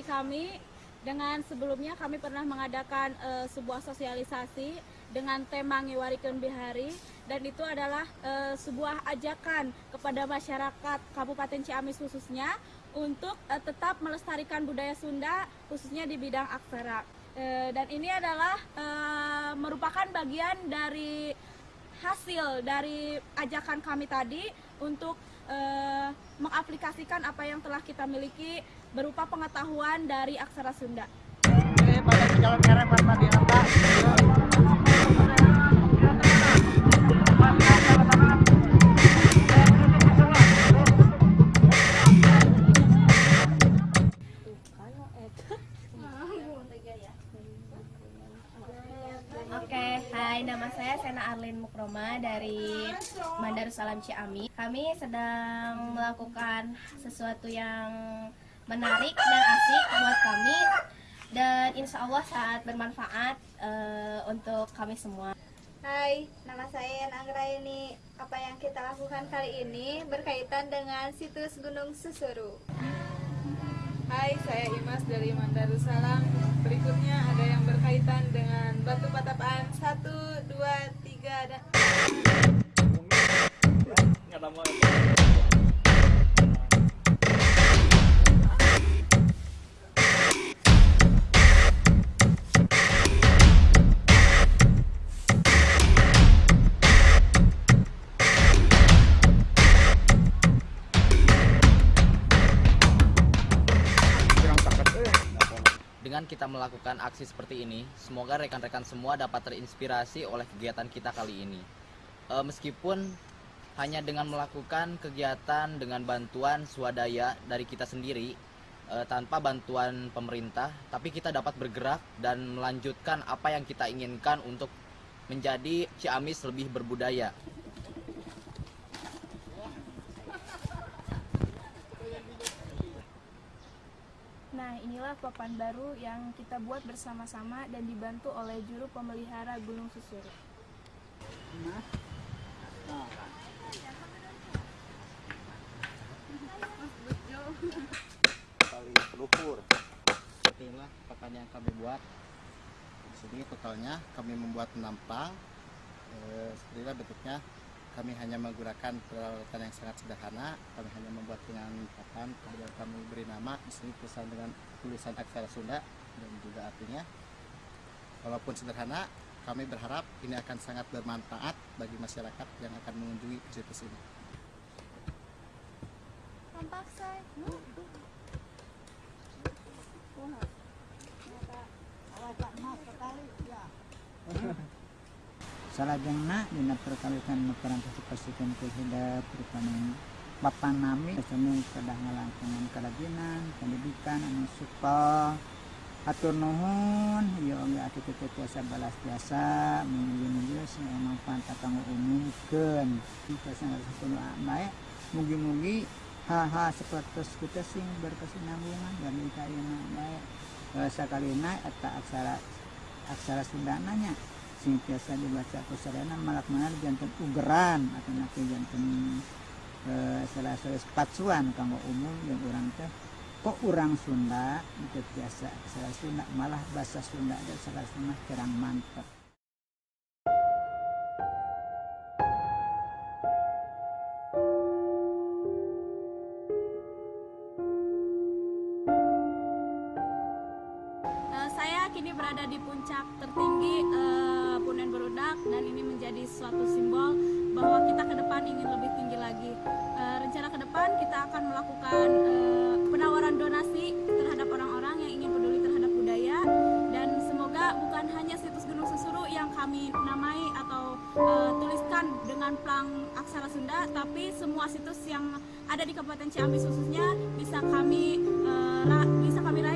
kami dengan sebelumnya kami pernah mengadakan uh, sebuah sosialisasi dengan tema Ngiwarikeun Bihari dan itu adalah uh, sebuah ajakan kepada masyarakat Kabupaten Ciamis khususnya untuk uh, tetap melestarikan budaya Sunda khususnya di bidang aksara. Dan ini adalah merupakan bagian dari hasil dari ajakan kami tadi untuk uh, mengaplikasikan apa yang telah kita miliki berupa pengetahuan dari aksara Sunda. Oke, Arlin Mukroma dari Salam Ciami. Kami sedang melakukan sesuatu yang menarik dan asik buat kami dan insya Allah sangat bermanfaat uh, untuk kami semua. Hai, nama saya Anggra ini. Apa yang kita lakukan kali ini berkaitan dengan situs Gunung Susuru. Hai, saya Imas dari Mandarussalam. Berikutnya ada yang berkaitan dengan batu dua, good. Kita melakukan aksi seperti ini, semoga rekan-rekan semua dapat terinspirasi oleh kegiatan kita kali ini. E, meskipun hanya dengan melakukan kegiatan dengan bantuan swadaya dari kita sendiri, e, tanpa bantuan pemerintah, tapi kita dapat bergerak dan melanjutkan apa yang kita inginkan untuk menjadi Ciamis lebih berbudaya. Nah, inilah papan baru yang kita buat bersama-sama dan dibantu oleh juru pemelihara Gunung Susuru. Paling luhur. Inilah papan yang kami buat. Di sini totalnya kami membuat penampang. Eh, seperti bentuknya kami hanya menggunakan peralatan yang sangat sederhana. Kami hanya membuat dengan papan kemudian kami beri nama. Di sini tulisan dengan tulisan aksara Sunda dan juga artinya. Walaupun sederhana kami berharap ini akan sangat bermanfaat bagi masyarakat yang akan mengunjungi situs ini. Tampak saya salajengna dina perkalikan makaran pasipasikan ke hidup terutama bapak nami semu kedah ngalangkungan kerajinan pendidikan anu supel atur nuhun yo ge atuh teu tiasa balas jasa mugi-mugi yang manfaat kanggo umumkeun. Tiasa ngaraskeun bae mugi-mugi hal-hal seperti kita sing berkesinambungan dan kayeuna bae sakalina eta aksara aksara Sundananya sing biasa dibaca kusarana malak mana jantan ugeran atau nanti jantan e, salah salah patsuan kanggo umum yang orang teh. Kok orang Sunda itu biasa salah Sunda malah bahasa Sunda dan salah Sunda kurang mantap kini berada di puncak tertinggi uh, Punen Berudak dan ini menjadi suatu simbol bahwa kita ke depan ingin lebih tinggi lagi. Uh, rencana ke depan kita akan melakukan uh, penawaran donasi terhadap orang-orang yang ingin peduli terhadap budaya dan semoga bukan hanya situs Gunung Susuru yang kami namai atau uh, tuliskan dengan plang aksara Sunda, tapi semua situs yang ada di Kabupaten Ciamis khususnya bisa kami uh, bisa kami raih,